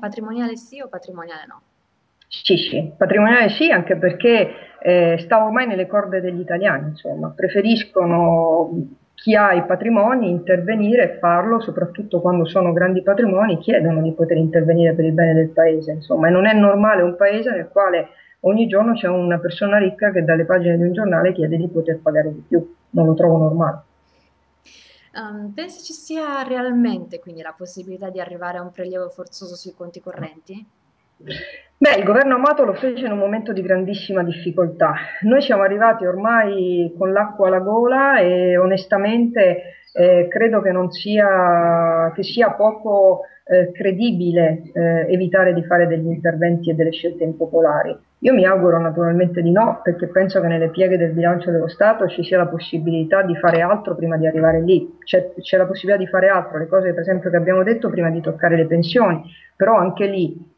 patrimoniale sì o patrimoniale no? Sì, sì, patrimoniale sì, anche perché eh, sta ormai nelle corde degli italiani, insomma, preferiscono chi ha i patrimoni intervenire e farlo, soprattutto quando sono grandi patrimoni, chiedono di poter intervenire per il bene del paese, insomma, e non è normale un paese nel quale ogni giorno c'è una persona ricca che dalle pagine di un giornale chiede di poter pagare di più, non lo trovo normale. Um, pensi ci sia realmente quindi la possibilità di arrivare a un prelievo forzoso sui conti correnti? Beh, il governo Amato lo fece in un momento di grandissima difficoltà. Noi siamo arrivati ormai con l'acqua alla gola e onestamente eh, credo che, sia, che sia poco eh, credibile eh, evitare di fare degli interventi e delle scelte impopolari. Io mi auguro naturalmente di no, perché penso che nelle pieghe del bilancio dello Stato ci sia la possibilità di fare altro prima di arrivare lì. C'è, c'è la possibilità di fare altro, le cose per esempio che abbiamo detto prima di toccare le pensioni, però anche lì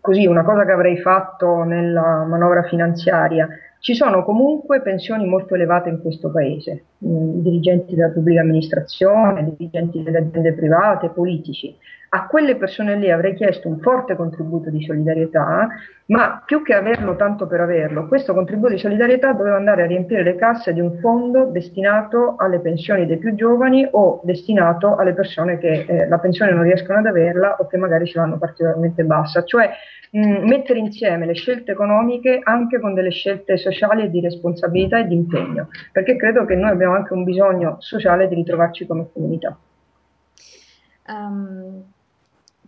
così una cosa che avrei fatto nella manovra finanziaria, ci sono comunque pensioni molto elevate in questo paese, dirigenti della pubblica amministrazione, dirigenti delle aziende private, politici a quelle persone lì avrei chiesto un forte contributo di solidarietà, ma più che averlo tanto per averlo, questo contributo di solidarietà doveva andare a riempire le casse di un fondo destinato alle pensioni dei più giovani o destinato alle persone che eh, la pensione non riescono ad averla o che magari ce l'hanno particolarmente bassa, cioè mh, mettere insieme le scelte economiche anche con delle scelte sociali e di responsabilità e di impegno, perché credo che noi abbiamo anche un bisogno sociale di ritrovarci come comunità. Um,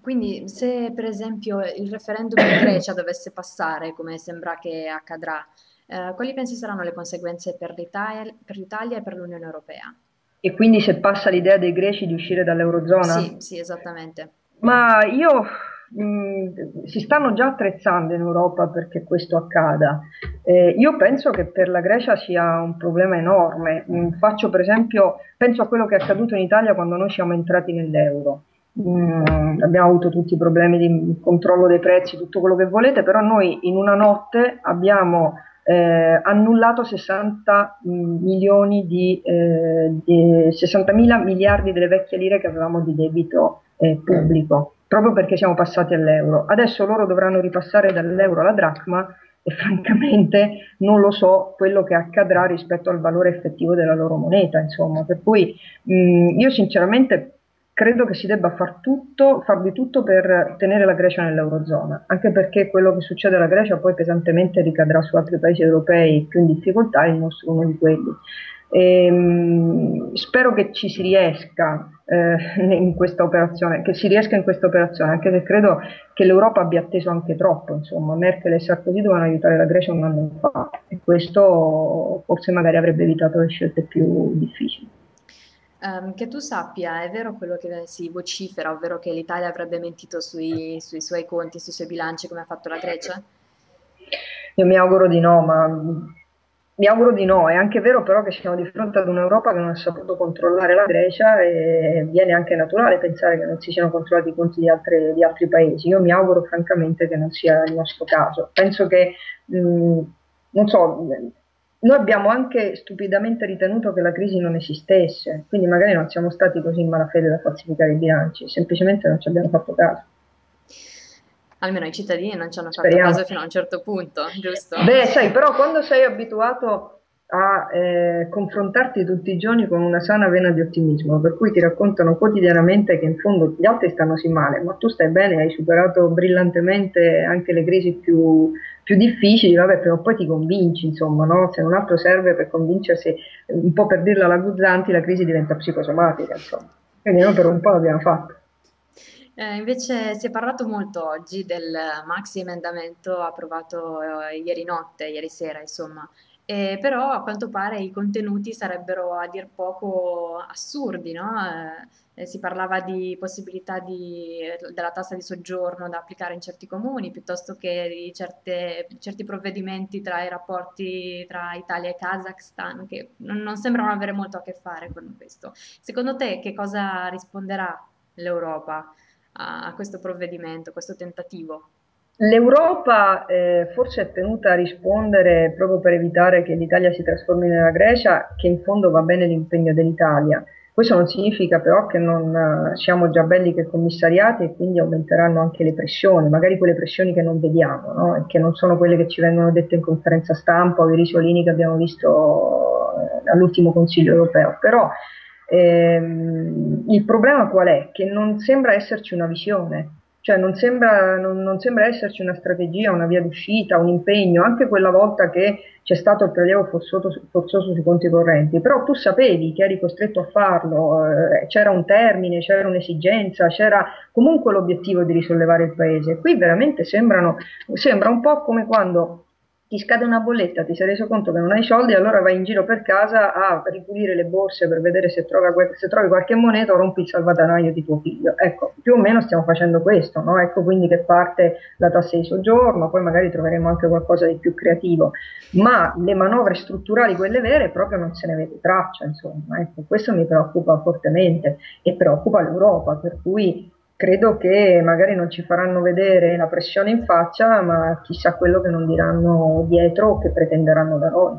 quindi se per esempio il referendum in Grecia dovesse passare, come sembra che accadrà, eh, quali pensi saranno le conseguenze per l'Italia, per l'Italia e per l'Unione Europea? E quindi se passa l'idea dei greci di uscire dall'Eurozona? Sì, sì, esattamente. Ma io mh, si stanno già attrezzando in Europa perché questo accada. Eh, io penso che per la Grecia sia un problema enorme. Mh, faccio per esempio, penso a quello che è accaduto in Italia quando noi siamo entrati nell'euro. Mm, abbiamo avuto tutti i problemi di controllo dei prezzi, tutto quello che volete, però noi in una notte abbiamo eh, annullato 60 mm, milioni di, eh, di 60 mila miliardi delle vecchie lire che avevamo di debito eh, pubblico, proprio perché siamo passati all'euro. Adesso loro dovranno ripassare dall'euro alla dracma e francamente non lo so quello che accadrà rispetto al valore effettivo della loro moneta, insomma, per cui mh, mm, io sinceramente credo che si debba far tutto, far di tutto per tenere la Grecia nell'Eurozona, anche perché quello che succede alla Grecia poi pesantemente ricadrà su altri paesi europei più in difficoltà, il nostro è uno di quelli. E, ehm, spero che ci si riesca eh, in questa operazione, che si riesca in questa operazione, anche se credo che l'Europa abbia atteso anche troppo, insomma, Merkel e Sarkozy dovevano aiutare la Grecia un anno fa e questo forse magari avrebbe evitato le scelte più difficili. Um, che tu sappia, è vero quello che si vocifera, ovvero che l'Italia avrebbe mentito sui, sui suoi conti, sui suoi bilanci come ha fatto la Grecia? Io mi auguro di no, ma mi auguro di no. È anche vero però che siamo di fronte ad un'Europa che non ha saputo controllare la Grecia e viene anche naturale pensare che non si siano controllati i conti di, altre, di altri paesi. Io mi auguro francamente che non sia il nostro caso. Penso che, mh, non so, noi abbiamo anche stupidamente ritenuto che la crisi non esistesse, quindi magari non siamo stati così in malafede da falsificare i bilanci, semplicemente non ci abbiamo fatto caso. Almeno i cittadini non ci hanno fatto Speriamo. caso fino a un certo punto, giusto? Beh, sai, però quando sei abituato a eh, confrontarti tutti i giorni con una sana vena di ottimismo, per cui ti raccontano quotidianamente che in fondo gli altri stanno sì male, ma tu stai bene, hai superato brillantemente anche le crisi più, più difficili, vabbè, però poi ti convinci, insomma, no? se non altro serve per convincersi, un po' per dirla alla Guzzanti, la crisi diventa psicosomatica, insomma. Quindi noi per un po' l'abbiamo fatto. Eh, invece si è parlato molto oggi del maxi emendamento approvato eh, ieri notte, ieri sera, insomma, eh, però a quanto pare i contenuti sarebbero a dir poco assurdi, no? eh, si parlava di possibilità di, della tassa di soggiorno da applicare in certi comuni, piuttosto che di certe, certi provvedimenti tra i rapporti tra Italia e Kazakhstan, che non, non sembrano avere molto a che fare con questo. Secondo te che cosa risponderà l'Europa a, a questo provvedimento, a questo tentativo? L'Europa eh, forse è tenuta a rispondere proprio per evitare che l'Italia si trasformi nella Grecia, che in fondo va bene l'impegno dell'Italia. Questo non significa però che non eh, siamo già belli che commissariati e quindi aumenteranno anche le pressioni, magari quelle pressioni che non vediamo no? e che non sono quelle che ci vengono dette in conferenza stampa o i risolini che abbiamo visto eh, all'ultimo Consiglio europeo. Però ehm, il problema qual è? Che non sembra esserci una visione cioè non sembra, non, non sembra, esserci una strategia, una via d'uscita, un impegno, anche quella volta che c'è stato il prelievo forzoso, forzoso sui conti correnti, però tu sapevi che eri costretto a farlo, eh, c'era un termine, c'era un'esigenza, c'era comunque l'obiettivo di risollevare il paese. Qui veramente sembrano, sembra un po' come quando ti scade una bolletta, ti sei reso conto che non hai soldi, allora vai in giro per casa a ripulire le borse per vedere se, trova, se trovi qualche moneta o rompi il salvadanaio di tuo figlio. Ecco, più o meno stiamo facendo questo, no? Ecco quindi che parte la tassa di soggiorno, poi magari troveremo anche qualcosa di più creativo, ma le manovre strutturali, quelle vere, proprio non se ne vede traccia, insomma. Ecco, questo mi preoccupa fortemente e preoccupa l'Europa, per cui credo che magari non ci faranno vedere la pressione in faccia, ma chissà quello che non diranno dietro o che pretenderanno da noi.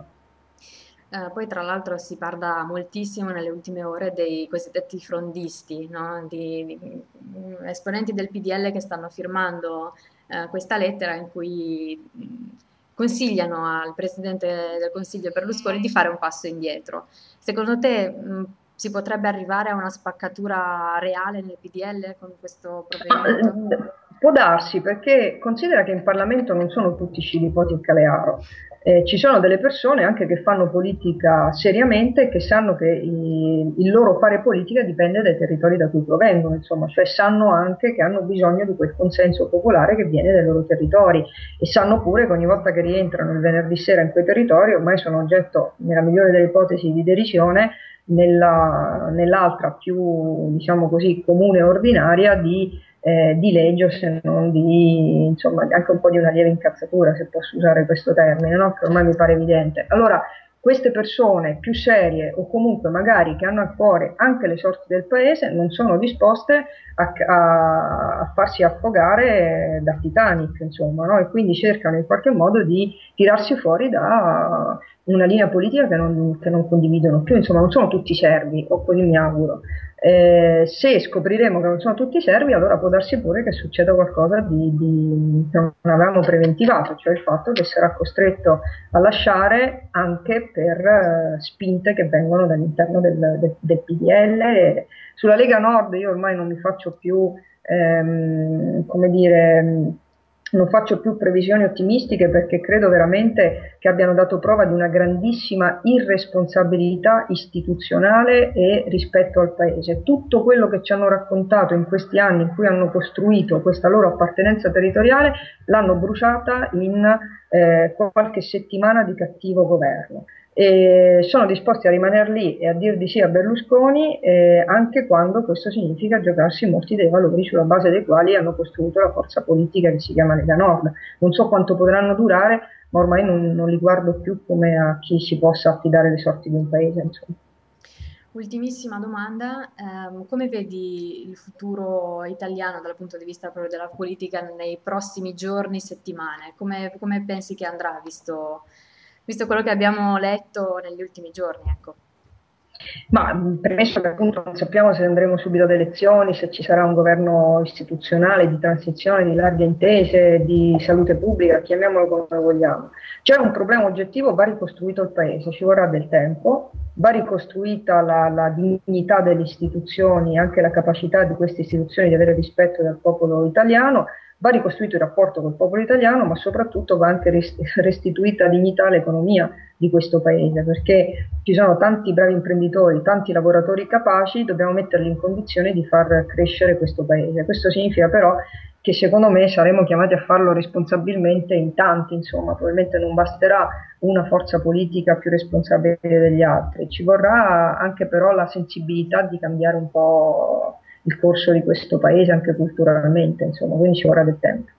Eh, poi tra l'altro si parla moltissimo nelle ultime ore dei cosiddetti frondisti, no? di, di, mm, esponenti del PDL che stanno firmando eh, questa lettera in cui mm, consigliano al Presidente del Consiglio Berlusconi di fare un passo indietro. Secondo te mh, mm, si potrebbe arrivare a una spaccatura reale nel PDL con questo provvedimento? Ah, può darsi, perché considera che in Parlamento non sono tutti scilipoti e calearo. Eh, ci sono delle persone anche che fanno politica seriamente e che sanno che il, il, loro fare politica dipende dai territori da cui provengono, insomma, cioè sanno anche che hanno bisogno di quel consenso popolare che viene dai loro territori e sanno pure che ogni volta che rientrano il venerdì sera in quei territori ormai sono oggetto, nella migliore delle ipotesi, di derisione nella, nell'altra più diciamo così comune e ordinaria di, eh, di legge se non di insomma anche un po' di una lieve incazzatura se posso usare questo termine no? che ormai mi pare evidente allora queste persone più serie o comunque magari che hanno a cuore anche le sorti del paese non sono disposte a, a, a farsi affogare da Titanic, insomma, no? e quindi cercano in qualche modo di tirarsi fuori da una linea politica che non, che non condividono più, insomma non sono tutti servi, o così mi auguro. Eh, se scopriremo che non sono tutti servi, allora può darsi pure che succeda qualcosa di, di, che non avevamo preventivato, cioè il fatto che sarà costretto a lasciare anche per uh, spinte che vengono dall'interno del, del, del PDL. Sulla Lega Nord io ormai non mi faccio più, ehm, come dire, non faccio più previsioni ottimistiche perché credo veramente che abbiano dato prova di una grandissima irresponsabilità istituzionale e rispetto al Paese. Tutto quello che ci hanno raccontato in questi anni in cui hanno costruito questa loro appartenenza territoriale l'hanno bruciata in eh, qualche settimana di cattivo governo e sono disposti a rimanere lì e a dir di sì a Berlusconi eh, anche quando questo significa giocarsi molti dei valori sulla base dei quali hanno costruito la forza politica che si chiama Lega Nord. Non so quanto potranno durare, ma ormai non, non li guardo più come a chi si possa affidare le sorti di un paese. Insomma. Ultimissima domanda, eh, come vedi il futuro italiano dal punto di vista proprio della politica nei prossimi giorni, settimane? Come, come pensi che andrà visto visto quello che abbiamo letto negli ultimi giorni. Ecco. Ma premesso che appunto non sappiamo se andremo subito ad elezioni, se ci sarà un governo istituzionale di transizione, di larghe intese, di salute pubblica, chiamiamolo come vogliamo. C'è un problema oggettivo, va ricostruito il paese, ci vorrà del tempo, va ricostruita la, la dignità delle istituzioni, anche la capacità di queste istituzioni di avere rispetto del popolo italiano Va ricostruito il rapporto col popolo italiano, ma soprattutto va anche restituita dignità all'economia di questo paese, perché ci sono tanti bravi imprenditori, tanti lavoratori capaci, dobbiamo metterli in condizione di far crescere questo paese. Questo significa però che secondo me saremo chiamati a farlo responsabilmente in tanti, insomma, probabilmente non basterà una forza politica più responsabile degli altri, ci vorrà anche però la sensibilità di cambiare un po' il corso di questo paese anche culturalmente, insomma, quindi ci vorrà del tempo.